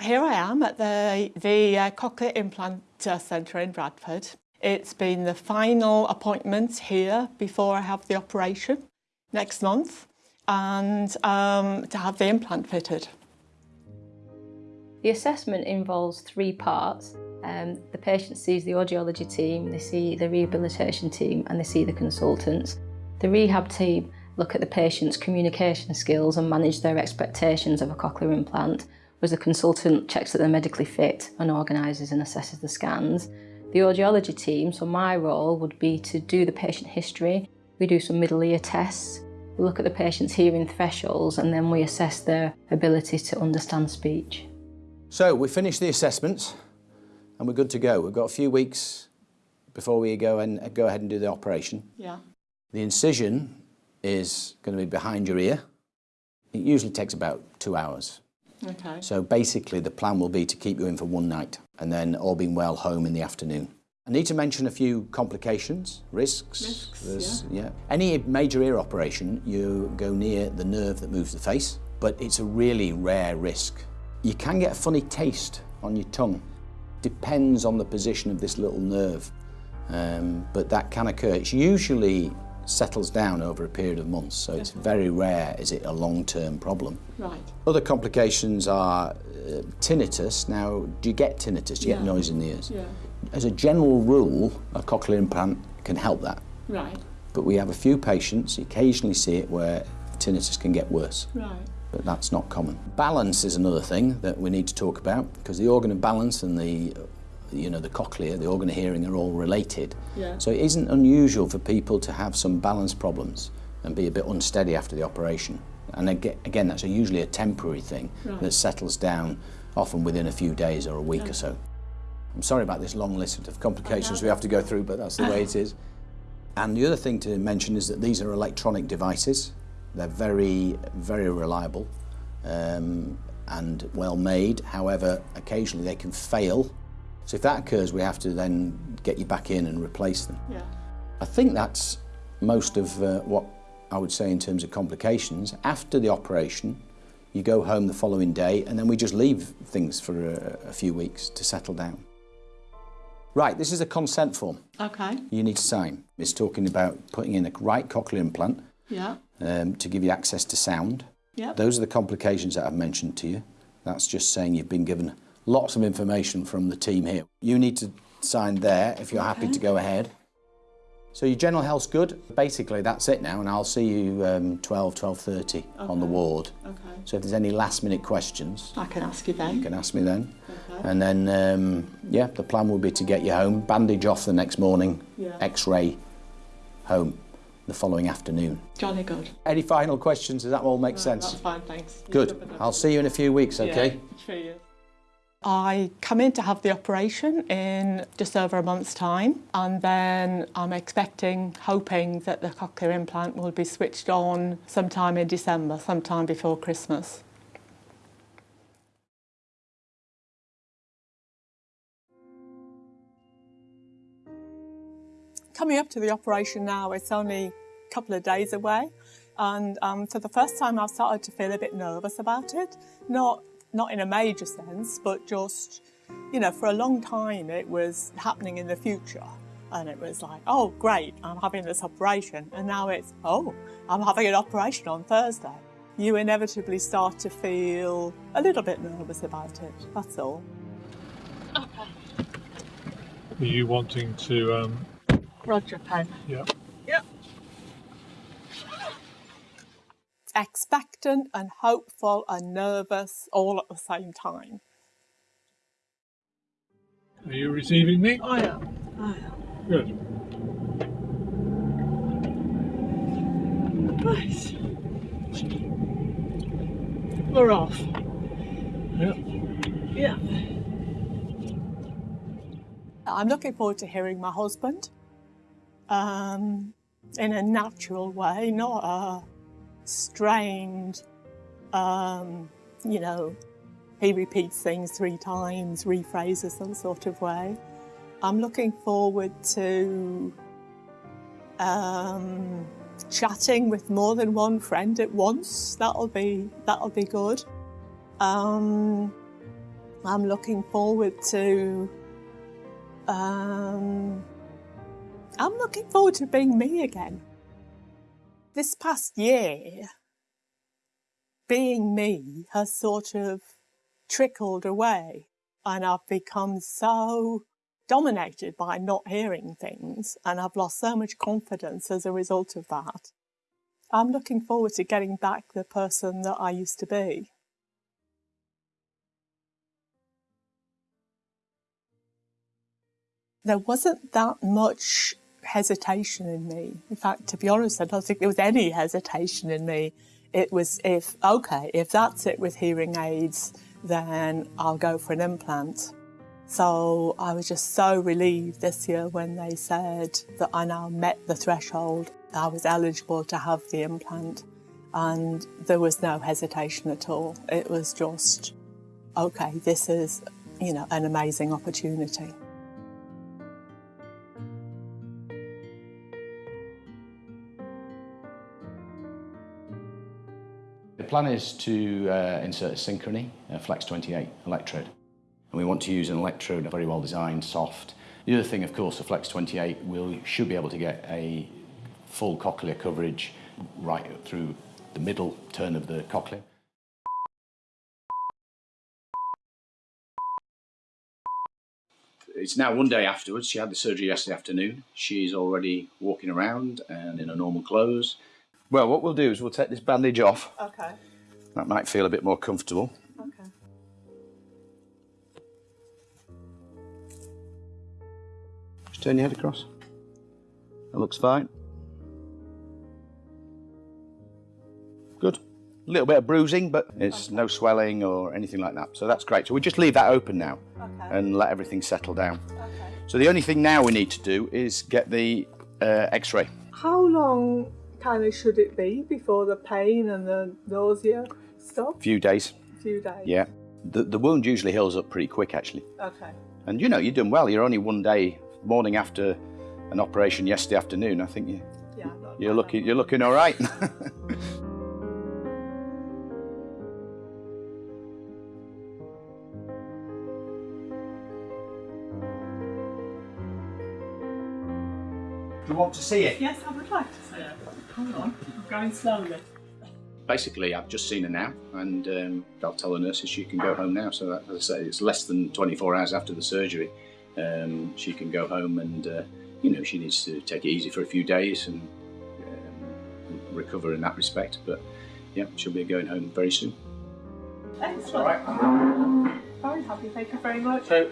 Here I am at the, the uh, Cochlear Implant Centre in Bradford. It's been the final appointment here before I have the operation next month and um, to have the implant fitted. The assessment involves three parts. Um, the patient sees the audiology team, they see the rehabilitation team and they see the consultants. The rehab team look at the patient's communication skills and manage their expectations of a cochlear implant whereas the consultant checks that they're medically fit and organises and assesses the scans. The audiology team, so my role would be to do the patient history, we do some middle ear tests, we look at the patient's hearing thresholds and then we assess their ability to understand speech. So we finished the assessments and we're good to go. We've got a few weeks before we go and go ahead and do the operation. Yeah. The incision is going to be behind your ear. It usually takes about two hours. Okay. So basically the plan will be to keep you in for one night and then all being well home in the afternoon. I need to mention a few complications, risks. Risks, yeah. yeah. Any major ear operation, you go near the nerve that moves the face, but it's a really rare risk. You can get a funny taste on your tongue. Depends on the position of this little nerve, um, but that can occur. It's usually settles down over a period of months, so it's very rare is it a long-term problem. Right. Other complications are uh, tinnitus. Now, do you get tinnitus? Do you Yeah. get noise in the ears? Yeah. As a general rule, a cochlear implant can help that. Right. But we have a few patients, occasionally see it, where tinnitus can get worse, Right. but that's not common. Balance is another thing that we need to talk about, because the organ of balance and the, you know, the cochlea, the organ of hearing are all related. Yeah. So it isn't unusual for people to have some balance problems and be a bit unsteady after the operation. And again, that's a usually a temporary thing Right. that settles down often within a few days or a week or so. I'm sorry about this long list of complications we have to go through, but that's the way it is. And the other thing to mention is that these are electronic devices. They're very, very reliable um, and well made. However, occasionally they can fail. So if that occurs, we have to then get you back in and replace them. Yeah. I think that's most of uh, what I would say in terms of complications. After the operation, you go home the following day and then we just leave things for a, a few weeks to settle down. Right, this is a consent form Okay. you need to sign. It's talking about putting in a right cochlear implant Yeah. um, to give you access to sound. Yeah. Those are the complications that I've mentioned to you. That's just saying you've been given lots of information from the team here. You need to sign there if you're happy to go ahead. So your general health's good. Basically, that's it now, and I'll see you um, 12, 12.30 on the ward. Okay. So if there's any last minute questions, I can ask you then. you can ask me then. Okay. And then, um, yeah, the plan will be to get you home, bandage off the next morning, Yeah. x-ray home the following afternoon. Jolly good. Any final questions? Does that all make No, sense? That's fine, thanks. Good. I'll see you in a few weeks, okay? Yeah. I come in to have the operation in just over a month's time and then I'm expecting, hoping that the cochlear implant will be switched on sometime in December, sometime before Christmas. Coming up to the operation now, it's only a couple of days away and um, for the first time I've started to feel a bit nervous about it. Not not in a major sense, but just, you know, for a long time it was happening in the future. And it was like, oh, great, I'm having this operation. And now it's, oh, I'm having an operation on Thursday. You inevitably start to feel a little bit nervous about it, that's all. Okay. Are you wanting to, um, Roger, pen. yeah, Expectant and hopeful and nervous all at the same time. are you receiving me? I am. I am. Good. Right. We're off. Yeah. Yeah. I'm looking forward to hearing my husband um, in a natural way, not a strained, um, you know, he repeats things three times, rephrases some sort of way. I'm looking forward to um, chatting with more than one friend at once. That'll be that'll be good. Um, I'm looking forward to. Um, I'm looking forward to being me again. This past year, being me has sort of trickled away, and I've become so dominated by not hearing things, and I've lost so much confidence as a result of that. I'm looking forward to getting back the person that I used to be. There wasn't that much hesitation in me. In fact, to be honest, I don't think there was any hesitation in me. It was if, okay, if that's it with hearing aids, then I'll go for an implant. So I was just so relieved this year when they said that I now met the threshold. I was eligible to have the implant and there was no hesitation at all. It was just, okay, this is, you know, an amazing opportunity. Plan is to uh, insert a Synchrony, a Flex 28 electrode. And we want to use an electrode very well designed, soft. The other thing, of course, the Flex 28 will should be able to get a full cochlear coverage right through the middle turn of the cochlea. It's now one day afterwards. She had the surgery yesterday afternoon. She's already walking around and in her normal clothes. Well, what we'll do is we'll take this bandage off. Okay, That might feel a bit more comfortable. okay. Just turn your head across. That looks fine. Good. A little bit of bruising, but it's no swelling or anything like that. So that's great. So we just leave that open now Okay. and let everything settle down. Okay. So the only thing now we need to do is get the uh, X-ray. How long kind of should it be before the pain and the nausea stop? few days. A few days. Yeah. The, the wound usually heals up pretty quick, actually. Okay. And you know, you're doing well. You're only one day, morning after an operation yesterday afternoon. I think you, Yeah. you're looking, you're looking all right. Do you want to see it? Yes, I would like to see it. Hold on. I'm going slowly. Basically, I've just seen her now, and um, I'll tell the nurses she can go home now. So, that, as I say, it's less than 24 hours after the surgery. Um, she can go home, and uh, you know, she needs to take it easy for a few days and um, recover in that respect. But yeah, she'll be going home very soon. Excellent. All right. Very happy. Thank you very much. So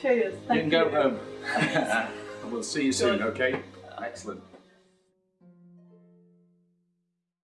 Cheers. Thank you can go home. and we'll see you soon. Okay. Excellent.